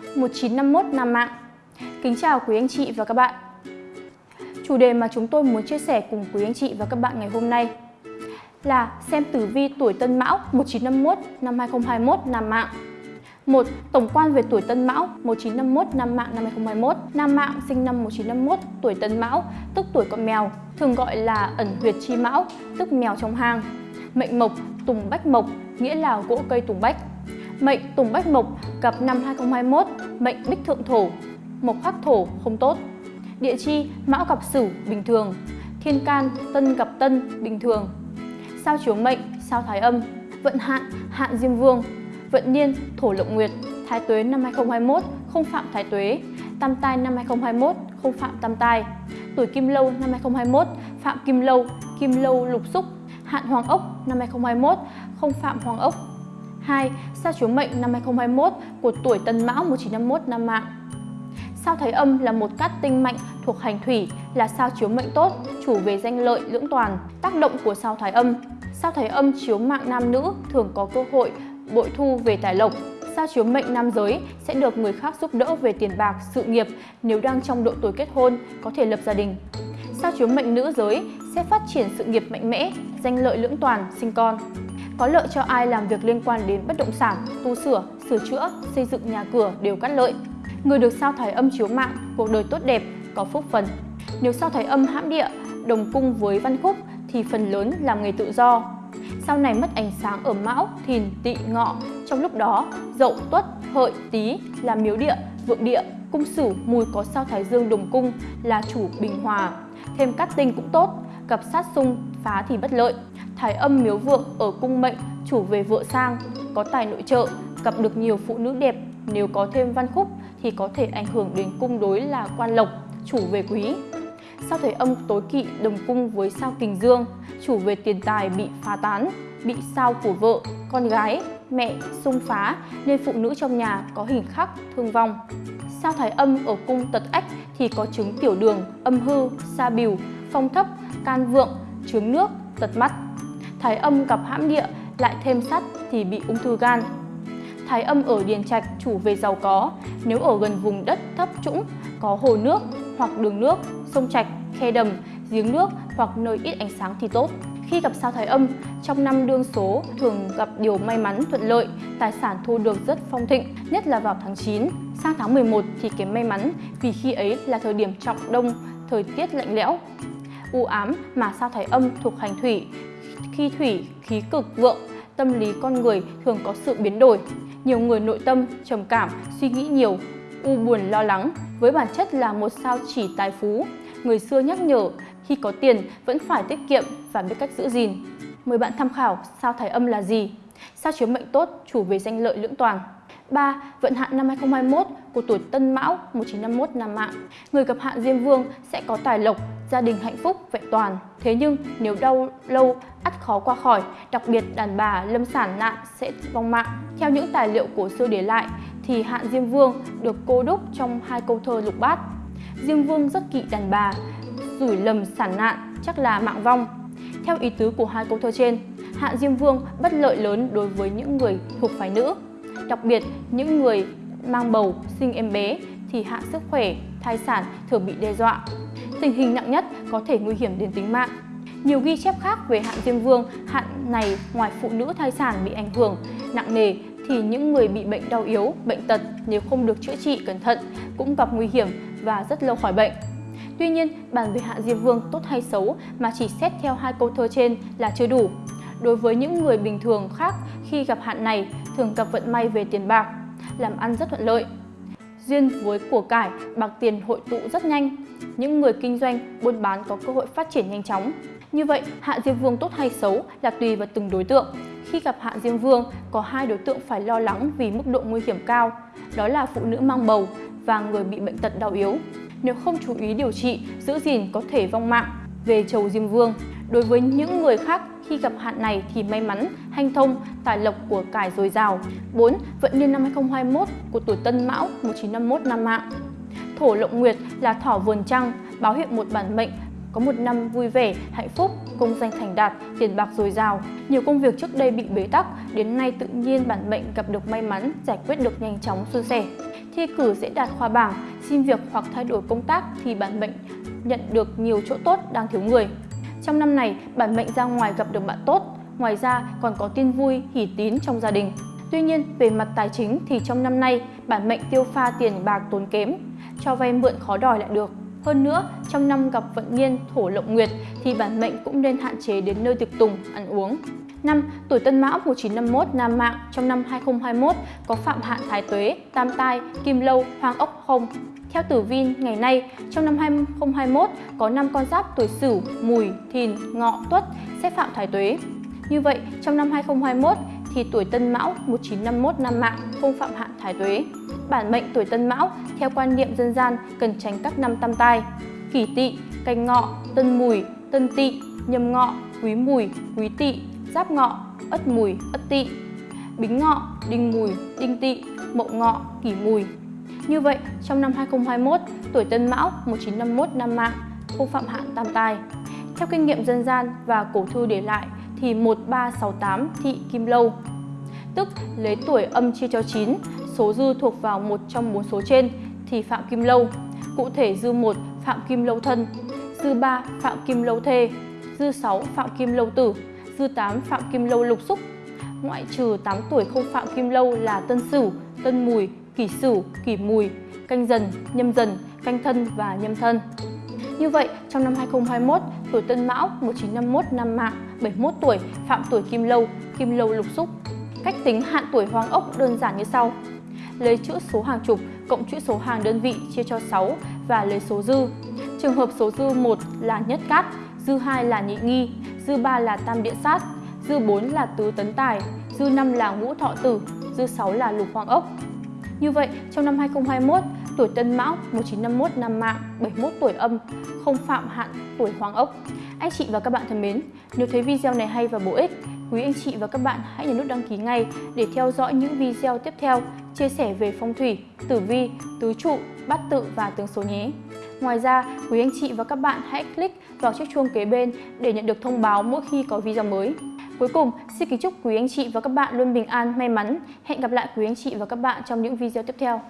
1951 Nam Mạng. Kính chào quý anh chị và các bạn. Chủ đề mà chúng tôi muốn chia sẻ cùng quý anh chị và các bạn ngày hôm nay là xem tử vi tuổi Tân Mão 1951 năm 2021 Nam Mạng. 1. Tổng quan về tuổi Tân Mão 1951 Nam Mạng năm 2021 Nam Mạng sinh năm 1951 tuổi Tân Mão, tức tuổi con mèo, thường gọi là ẩn huyệt chi mão, tức mèo trong hang. Mệnh mộc, Tùng Bách Mộc, nghĩa là gỗ cây tùng bách. Mệnh Tùng Bách Mộc, gặp năm 2021 mệnh Bích Thượng Thổ, Mộc khắc thổ không tốt. Địa chi Mão gặp Sửu, bình thường. Thiên can, Tân gặp Tân, bình thường. Sao chiếu mệnh, Sao thái âm, Vận hạn Hạn Diêm Vương, Vận niên, Thổ Lộng Nguyệt. Thái tuế năm 2021 không phạm thái tuế. Tam tai năm 2021 không phạm tam tai Tuổi Kim Lâu năm 2021 phạm Kim Lâu Kim Lâu lục xúc. Hạn Hoàng Ốc năm 2021 không phạm Hoàng Ốc. 2. Sao chiếu mệnh năm 2021 của tuổi Tân Mão 1951 năm mạng Sao Thái Âm là một cát tinh mạnh thuộc hành thủy, là sao chiếu mệnh tốt, chủ về danh lợi, lưỡng toàn. Tác động của sao Thái Âm Sao Thái Âm chiếu mạng nam nữ thường có cơ hội bội thu về tài lộc. Sao chiếu mệnh nam giới sẽ được người khác giúp đỡ về tiền bạc, sự nghiệp nếu đang trong độ tuổi kết hôn, có thể lập gia đình. Sao chiếu mệnh nữ giới sẽ phát triển sự nghiệp mạnh mẽ, danh lợi lưỡng toàn, sinh con. Có lợi cho ai làm việc liên quan đến bất động sản, tu sửa, sửa chữa, xây dựng nhà cửa đều cắt lợi. Người được sao thái âm chiếu mạng, cuộc đời tốt đẹp, có phúc phần. Nếu sao thái âm hãm địa, đồng cung với văn khúc thì phần lớn làm nghề tự do. Sau này mất ánh sáng ở mão, thìn, tỵ, ngọ. Trong lúc đó, dậu, tuất, hợi, tý là miếu địa, vượng địa, cung sử mùi có sao thái dương đồng cung là chủ bình hòa. Thêm cát tinh cũng tốt, gặp sát xung phá thì bất lợi. Thái âm miếu vượng ở cung mệnh chủ về vợ sang, có tài nội trợ, gặp được nhiều phụ nữ đẹp. Nếu có thêm văn khúc thì có thể ảnh hưởng đến cung đối là quan lộc, chủ về quý. Sao thái âm tối kỵ đồng cung với sao kình dương, chủ về tiền tài bị phá tán, bị sao của vợ, con gái, mẹ xung phá nên phụ nữ trong nhà có hình khắc, thương vong. Sao thái âm ở cung tật ách thì có chứng tiểu đường, âm hư, sa bìu, phong thấp, can vượng, trướng nước, tật mắt. Thái âm gặp hãm địa lại thêm sắt thì bị ung thư gan. Thái âm ở điền trạch chủ về giàu có, nếu ở gần vùng đất thấp trũng có hồ nước hoặc đường nước, sông trạch, khe đầm, giếng nước hoặc nơi ít ánh sáng thì tốt. Khi gặp sao thái âm, trong năm đương số thường gặp điều may mắn thuận lợi, tài sản thu được rất phong thịnh, nhất là vào tháng 9. Sang tháng 11 thì kém may mắn vì khi ấy là thời điểm trọng đông, thời tiết lạnh lẽo. U ám mà sao thái âm thuộc hành thủy, khi thủy khí cực vượng, tâm lý con người thường có sự biến đổi. Nhiều người nội tâm, trầm cảm, suy nghĩ nhiều, u buồn lo lắng. Với bản chất là một sao chỉ tài phú, người xưa nhắc nhở khi có tiền vẫn phải tiết kiệm và biết cách giữ gìn. Mời bạn tham khảo sao thái âm là gì? Sao chiếu mệnh tốt, chủ về danh lợi lưỡng toàn. 3. Vận hạn năm 2021 của tuổi Tân Mão 1951 Nam Mạng. Người gặp hạn Diêm Vương sẽ có tài lộc, gia đình hạnh phúc, vẹn toàn. Thế nhưng nếu đau lâu, ắt khó qua khỏi, đặc biệt đàn bà lâm sản nạn sẽ vong mạng. Theo những tài liệu cổ xưa để lại, thì hạn Diêm Vương được cô đúc trong hai câu thơ lục bát. Diêm Vương rất kỵ đàn bà, rủi lầm sản nạn chắc là mạng vong. Theo ý tứ của hai câu thơ trên, hạn Diêm Vương bất lợi lớn đối với những người thuộc phái nữ. Đặc biệt, những người mang bầu, sinh em bé thì hạn sức khỏe, thai sản thường bị đe dọa. Tình hình nặng nhất có thể nguy hiểm đến tính mạng. Nhiều ghi chép khác về hạn Diêm Vương, hạn này ngoài phụ nữ thai sản bị ảnh hưởng nặng nề thì những người bị bệnh đau yếu, bệnh tật nếu không được chữa trị cẩn thận cũng gặp nguy hiểm và rất lâu khỏi bệnh. Tuy nhiên, bàn về hạn Diêm Vương tốt hay xấu mà chỉ xét theo hai câu thơ trên là chưa đủ. Đối với những người bình thường khác khi gặp hạn này thường gặp vận may về tiền bạc, làm ăn rất thuận lợi. Duyên với của cải, bạc tiền hội tụ rất nhanh. Những người kinh doanh, buôn bán có cơ hội phát triển nhanh chóng. Như vậy, hạn Diêm Vương tốt hay xấu là tùy vào từng đối tượng. Khi gặp hạn Diêm Vương, có hai đối tượng phải lo lắng vì mức độ nguy hiểm cao. Đó là phụ nữ mang bầu và người bị bệnh tật đau yếu. Nếu không chú ý điều trị, giữ gìn có thể vong mạng về chầu Diêm Vương. Đối với những người khác, khi gặp hạn này thì may mắn, hanh thông, tài lộc của cải dồi dào. 4. Vận niên năm 2021 của tuổi Tân Mão 1951 năm mạng. Thổ Lộng Nguyệt là thỏ vườn trăng, báo hiệu một bản mệnh có một năm vui vẻ, hạnh phúc, công danh thành đạt, tiền bạc dồi dào. Nhiều công việc trước đây bị bế tắc, đến nay tự nhiên bản mệnh gặp được may mắn, giải quyết được nhanh chóng suôn sẻ. thi cử dễ đạt khoa bảng, xin việc hoặc thay đổi công tác thì bản mệnh nhận được nhiều chỗ tốt đang thiếu người. Trong năm này, bản mệnh ra ngoài gặp được bạn tốt, ngoài ra còn có tin vui, hỷ tín trong gia đình. Tuy nhiên, về mặt tài chính thì trong năm nay, bản mệnh tiêu pha tiền bạc tốn kém, cho vay mượn khó đòi lại được. Hơn nữa, trong năm gặp vận niên thổ lộng nguyệt thì bản mệnh cũng nên hạn chế đến nơi tiệc tùng, ăn uống. Năm tuổi Tân Mão 1951 nam mạng trong năm 2021 có phạm hạn thái tuế, tam tai, kim lâu, hoàng ốc không. Theo tử vi ngày nay, trong năm 2021 có 5 con giáp tuổi Sửu, Mùi, Thìn, Ngọ, Tuất sẽ phạm thái tuế. Như vậy, trong năm 2021 thì tuổi Tân Mão 1951 năm mạng không phạm hạn thái tuế. Bản mệnh tuổi Tân Mão theo quan niệm dân gian cần tránh các năm tam tai: Kỷ Tỵ, Canh Ngọ, Tân Mùi, Tân Tỵ, Nhâm Ngọ, Quý Mùi, Quý Tỵ, Giáp Ngọ, Ất Mùi, Ất Tỵ, Bính Ngọ, Đinh Mùi, Đinh Tỵ, Mậu Ngọ, Kỷ Mùi. Như vậy, trong năm 2021, tuổi Tân Mão 1951 năm mạng không phạm hạn tam tai. Theo kinh nghiệm dân gian và cổ thư để lại thì 1368 thị kim lâu, tức lấy tuổi âm chia cho 9, số dư thuộc vào một trong bốn số trên thì phạm kim lâu. Cụ thể dư 1 phạm kim lâu thân, dư 3 phạm kim lâu thê, dư 6 phạm kim lâu tử, dư 8 phạm kim lâu lục xúc. Ngoại trừ 8 tuổi không phạm kim lâu là tân sửu, tân mùi, kỷ sửu, kỷ mùi, canh dần, nhâm dần, canh thân và nhâm thân. Như vậy, trong năm 2021, tuổi Tân Mão 1951 năm mạng 71 tuổi phạm tuổi Kim Lâu, Kim Lâu lục xúc. Cách tính hạn tuổi hoàng ốc đơn giản như sau. Lấy chữ số hàng chục cộng chữ số hàng đơn vị chia cho 6 và lấy số dư. Trường hợp số dư 1 là nhất cát, dư 2 là nhị nghi, dư 3 là tam địa sát, dư 4 là tứ tấn tài, dư 5 là ngũ thọ tử, dư 6 là lục hoàng ốc. Như vậy, trong năm 2021, tuổi Tân Mão 1951 năm mạng 71 tuổi âm, không phạm hạn tuổi Hoàng ốc. Anh chị và các bạn thân mến, nếu thấy video này hay và bổ ích, quý anh chị và các bạn hãy nhấn nút đăng ký ngay để theo dõi những video tiếp theo chia sẻ về phong thủy, tử vi, tứ trụ, bát tự và tướng số nhé. Ngoài ra, quý anh chị và các bạn hãy click vào chiếc chuông kế bên để nhận được thông báo mỗi khi có video mới. Cuối cùng, xin kính chúc quý anh chị và các bạn luôn bình an, may mắn. Hẹn gặp lại quý anh chị và các bạn trong những video tiếp theo.